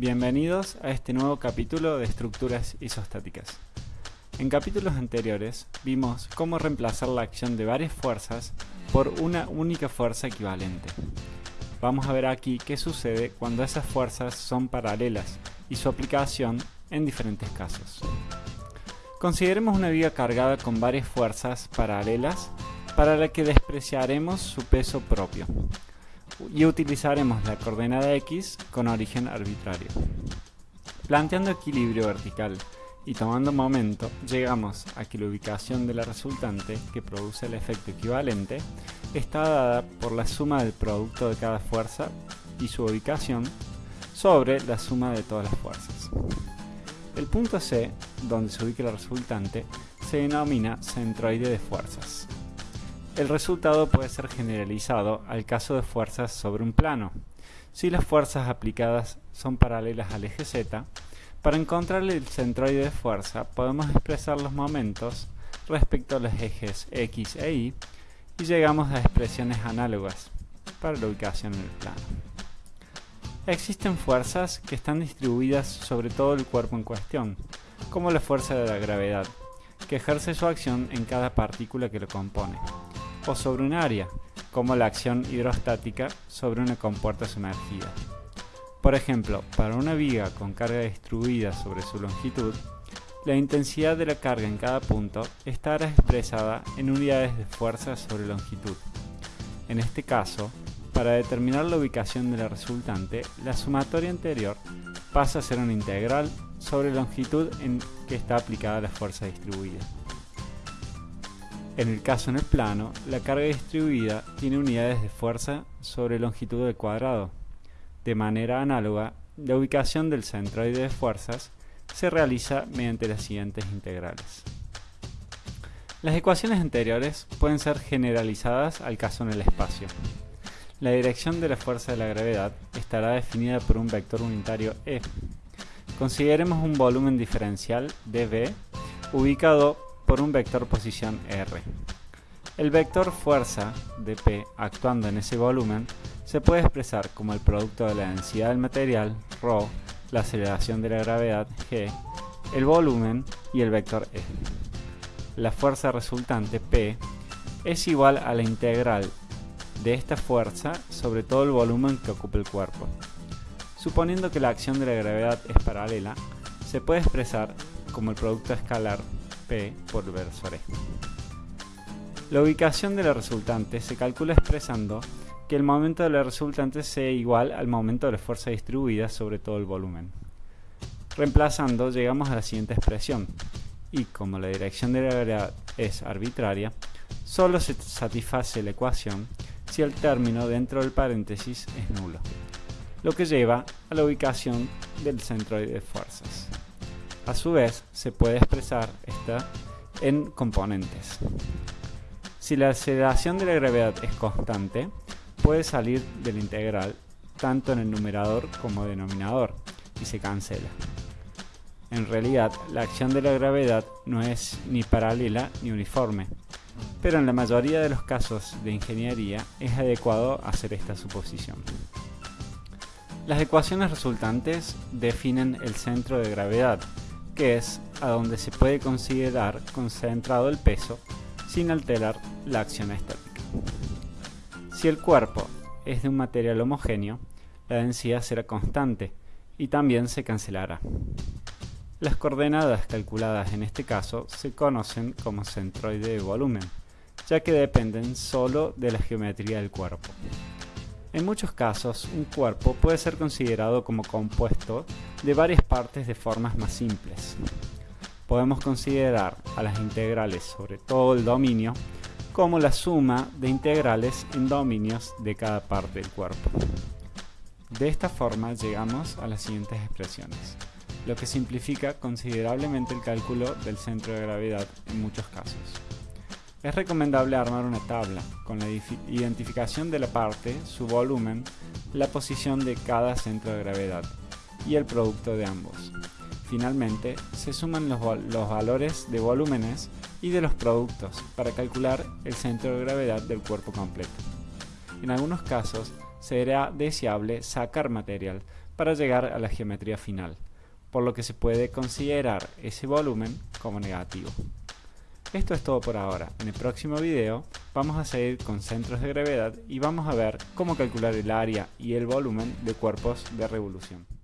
Bienvenidos a este nuevo capítulo de estructuras isostáticas. En capítulos anteriores vimos cómo reemplazar la acción de varias fuerzas por una única fuerza equivalente. Vamos a ver aquí qué sucede cuando esas fuerzas son paralelas y su aplicación en diferentes casos. Consideremos una viga cargada con varias fuerzas paralelas para la que despreciaremos su peso propio y utilizaremos la coordenada x con origen arbitrario. Planteando equilibrio vertical y tomando momento, llegamos a que la ubicación de la resultante que produce el efecto equivalente está dada por la suma del producto de cada fuerza y su ubicación sobre la suma de todas las fuerzas. El punto C, donde se ubica la resultante, se denomina centroide de fuerzas. El resultado puede ser generalizado al caso de fuerzas sobre un plano. Si las fuerzas aplicadas son paralelas al eje Z, para encontrar el centroide de fuerza podemos expresar los momentos respecto a los ejes X e Y y llegamos a expresiones análogas para la ubicación en el plano. Existen fuerzas que están distribuidas sobre todo el cuerpo en cuestión, como la fuerza de la gravedad, que ejerce su acción en cada partícula que lo compone o sobre un área, como la acción hidrostática sobre una compuerta sumergida. Por ejemplo, para una viga con carga distribuida sobre su longitud, la intensidad de la carga en cada punto estará expresada en unidades de fuerza sobre longitud. En este caso, para determinar la ubicación de la resultante, la sumatoria anterior pasa a ser una integral sobre longitud en que está aplicada la fuerza distribuida. En el caso en el plano, la carga distribuida tiene unidades de fuerza sobre longitud del cuadrado. De manera análoga, la ubicación del centroide de fuerzas se realiza mediante las siguientes integrales. Las ecuaciones anteriores pueden ser generalizadas al caso en el espacio. La dirección de la fuerza de la gravedad estará definida por un vector unitario E. Consideremos un volumen diferencial dV ubicado por un vector posición R. El vector fuerza de P actuando en ese volumen se puede expresar como el producto de la densidad del material, ρ, la aceleración de la gravedad, g, el volumen y el vector E. La fuerza resultante, P, es igual a la integral de esta fuerza sobre todo el volumen que ocupa el cuerpo. Suponiendo que la acción de la gravedad es paralela, se puede expresar como el producto escalar P por versor La ubicación de la resultante se calcula expresando que el momento de la resultante sea igual al momento de la fuerza distribuida sobre todo el volumen. Reemplazando llegamos a la siguiente expresión, y como la dirección de la gravedad es arbitraria, solo se satisface la ecuación si el término dentro del paréntesis es nulo, lo que lleva a la ubicación del centroide de fuerzas. A su vez, se puede expresar esta en componentes. Si la aceleración de la gravedad es constante, puede salir del integral tanto en el numerador como denominador y se cancela. En realidad, la acción de la gravedad no es ni paralela ni uniforme, pero en la mayoría de los casos de ingeniería es adecuado hacer esta suposición. Las ecuaciones resultantes definen el centro de gravedad, que es a donde se puede considerar concentrado el peso sin alterar la acción estática. Si el cuerpo es de un material homogéneo, la densidad será constante y también se cancelará. Las coordenadas calculadas en este caso se conocen como centroide de volumen, ya que dependen solo de la geometría del cuerpo. En muchos casos, un cuerpo puede ser considerado como compuesto de varias partes de formas más simples. Podemos considerar a las integrales sobre todo el dominio como la suma de integrales en dominios de cada parte del cuerpo. De esta forma llegamos a las siguientes expresiones, lo que simplifica considerablemente el cálculo del centro de gravedad en muchos casos. Es recomendable armar una tabla con la identificación de la parte, su volumen, la posición de cada centro de gravedad y el producto de ambos. Finalmente, se suman los, valores de volúmenes y de los productos para calcular el centro de gravedad del cuerpo completo. En algunos casos, será deseable sacar material para llegar a la geometría final, por lo que se puede considerar ese volumen como negativo. Esto es todo por ahora. En el próximo video vamos a seguir con centros de gravedad y vamos a ver cómo calcular el área y el volumen de cuerpos de revolución.